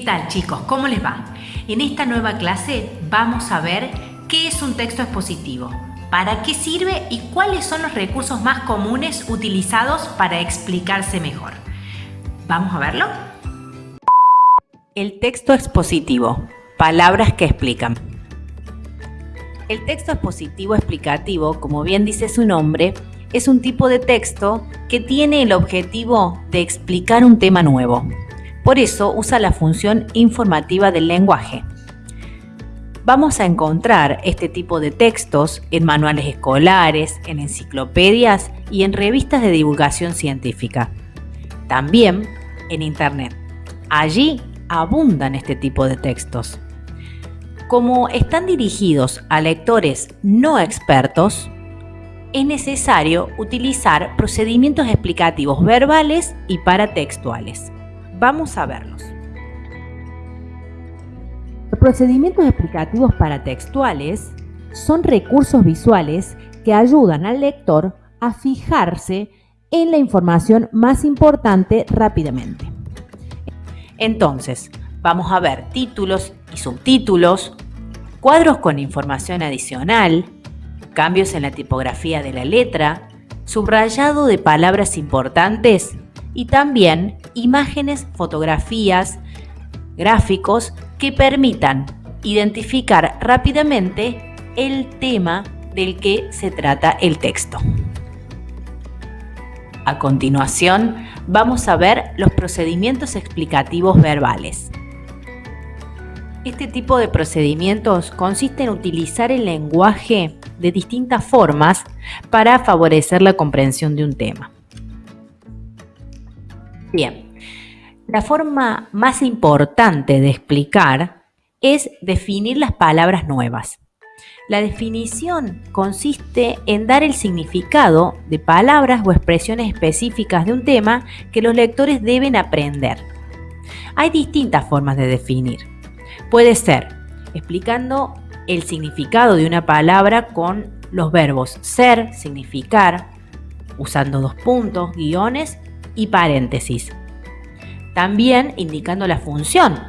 ¿Qué tal chicos? ¿Cómo les va? En esta nueva clase vamos a ver qué es un texto expositivo, para qué sirve y cuáles son los recursos más comunes utilizados para explicarse mejor. ¿Vamos a verlo? El texto expositivo. Palabras que explican. El texto expositivo explicativo, como bien dice su nombre, es un tipo de texto que tiene el objetivo de explicar un tema nuevo. Por eso usa la función informativa del lenguaje. Vamos a encontrar este tipo de textos en manuales escolares, en enciclopedias y en revistas de divulgación científica. También en Internet. Allí abundan este tipo de textos. Como están dirigidos a lectores no expertos, es necesario utilizar procedimientos explicativos verbales y paratextuales. Vamos a verlos. Los procedimientos explicativos paratextuales son recursos visuales que ayudan al lector a fijarse en la información más importante rápidamente. Entonces, vamos a ver títulos y subtítulos, cuadros con información adicional, cambios en la tipografía de la letra, subrayado de palabras importantes y también imágenes, fotografías, gráficos que permitan identificar rápidamente el tema del que se trata el texto. A continuación, vamos a ver los procedimientos explicativos verbales. Este tipo de procedimientos consiste en utilizar el lenguaje de distintas formas para favorecer la comprensión de un tema. Bien, la forma más importante de explicar es definir las palabras nuevas. La definición consiste en dar el significado de palabras o expresiones específicas de un tema que los lectores deben aprender. Hay distintas formas de definir. Puede ser explicando el significado de una palabra con los verbos ser, significar, usando dos puntos, guiones y paréntesis. También indicando la función,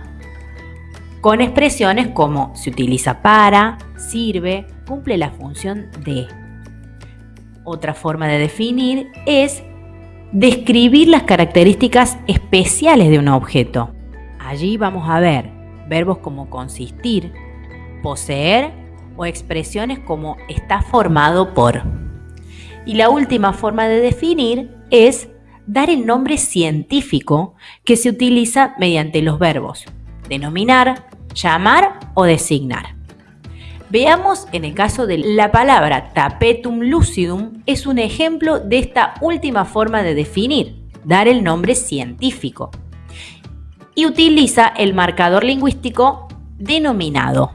con expresiones como se utiliza para, sirve, cumple la función de. Otra forma de definir es describir las características especiales de un objeto. Allí vamos a ver verbos como consistir, poseer o expresiones como está formado por. Y la última forma de definir es dar el nombre científico que se utiliza mediante los verbos denominar, llamar o designar. Veamos en el caso de la palabra tapetum lucidum es un ejemplo de esta última forma de definir, dar el nombre científico y utiliza el marcador lingüístico denominado.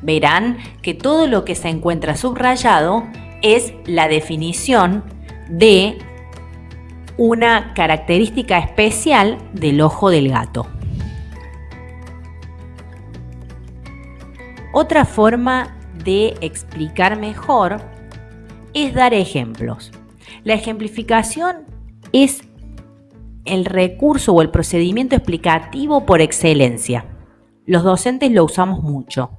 Verán que todo lo que se encuentra subrayado es la definición de una característica especial del ojo del gato. Otra forma de explicar mejor es dar ejemplos. La ejemplificación es el recurso o el procedimiento explicativo por excelencia. Los docentes lo usamos mucho.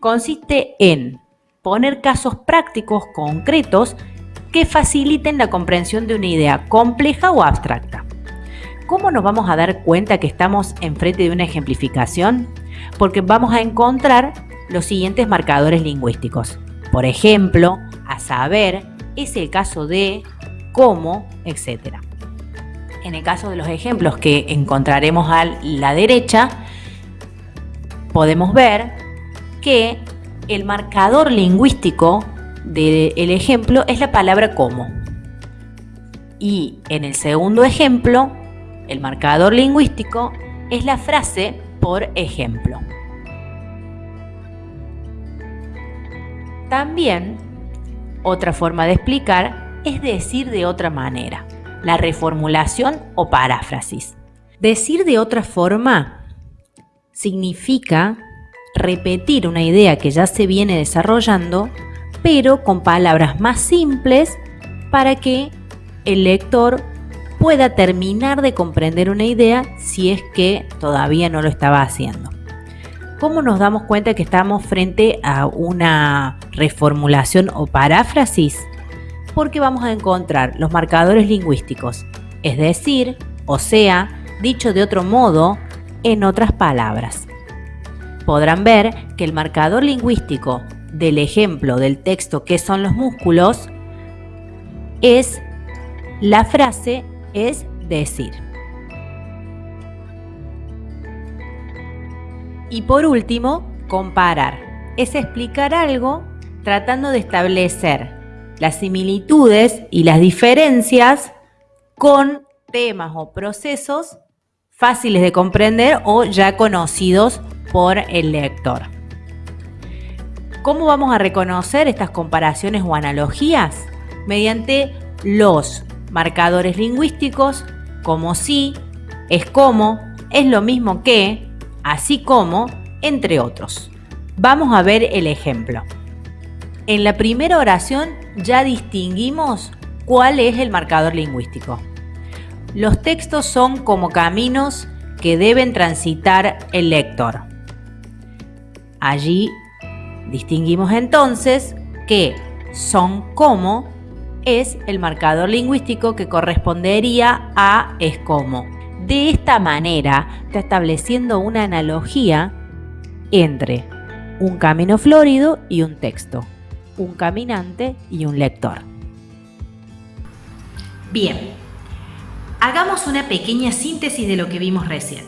Consiste en poner casos prácticos concretos que faciliten la comprensión de una idea compleja o abstracta. ¿Cómo nos vamos a dar cuenta que estamos enfrente de una ejemplificación? Porque vamos a encontrar los siguientes marcadores lingüísticos. Por ejemplo, a saber, es el caso de, cómo, etc. En el caso de los ejemplos que encontraremos a la derecha, podemos ver que el marcador lingüístico del ejemplo es la palabra como. Y en el segundo ejemplo, el marcador lingüístico es la frase por ejemplo. También, otra forma de explicar es decir de otra manera la reformulación o paráfrasis. Decir de otra forma significa repetir una idea que ya se viene desarrollando, pero con palabras más simples para que el lector pueda terminar de comprender una idea si es que todavía no lo estaba haciendo. ¿Cómo nos damos cuenta que estamos frente a una reformulación o paráfrasis? Porque vamos a encontrar los marcadores lingüísticos, es decir, o sea, dicho de otro modo, en otras palabras. Podrán ver que el marcador lingüístico del ejemplo del texto que son los músculos es la frase es decir. Y por último, comparar. Es explicar algo tratando de establecer las similitudes y las diferencias con temas o procesos fáciles de comprender o ya conocidos por el lector. ¿Cómo vamos a reconocer estas comparaciones o analogías? Mediante los marcadores lingüísticos como si, es como, es lo mismo que, así como, entre otros. Vamos a ver el ejemplo. En la primera oración ya distinguimos cuál es el marcador lingüístico. Los textos son como caminos que deben transitar el lector. Allí distinguimos entonces que son como es el marcador lingüístico que correspondería a es como. De esta manera está estableciendo una analogía entre un camino florido y un texto, un caminante y un lector. Bien, hagamos una pequeña síntesis de lo que vimos recién.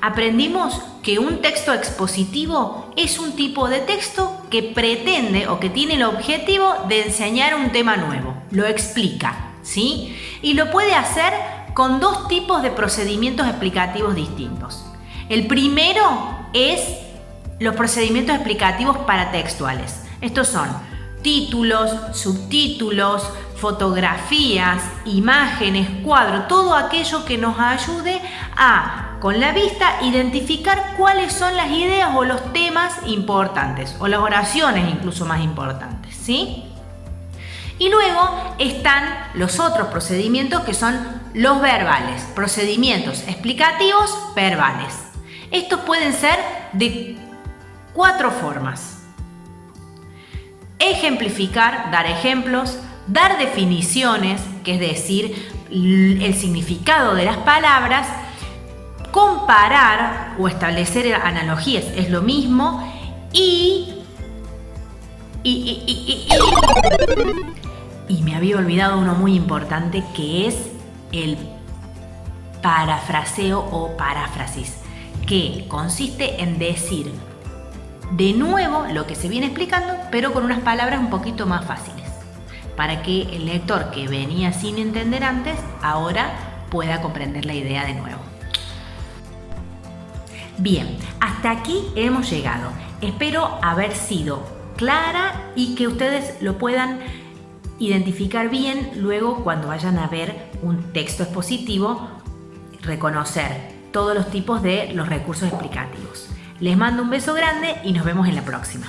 Aprendimos que un texto expositivo es un tipo de texto que pretende o que tiene el objetivo de enseñar un tema nuevo, lo explica, ¿sí? Y lo puede hacer con dos tipos de procedimientos explicativos distintos. El primero es los procedimientos explicativos paratextuales. Estos son títulos, subtítulos, fotografías, imágenes, cuadros, todo aquello que nos ayude a, con la vista, identificar cuáles son las ideas o los temas importantes, o las oraciones incluso más importantes, ¿sí? Y luego están los otros procedimientos que son los verbales, procedimientos explicativos verbales. Estos pueden ser de cuatro formas. Ejemplificar, dar ejemplos, dar definiciones, que es decir, el significado de las palabras, comparar o establecer analogías, es lo mismo, y me había olvidado uno muy importante que es el parafraseo o paráfrasis, que consiste en decir de nuevo lo que se viene explicando, pero con unas palabras un poquito más fáciles, para que el lector que venía sin entender antes, ahora pueda comprender la idea de nuevo. Bien, hasta aquí hemos llegado. Espero haber sido clara y que ustedes lo puedan identificar bien luego cuando vayan a ver un texto expositivo, reconocer todos los tipos de los recursos explicativos. Les mando un beso grande y nos vemos en la próxima.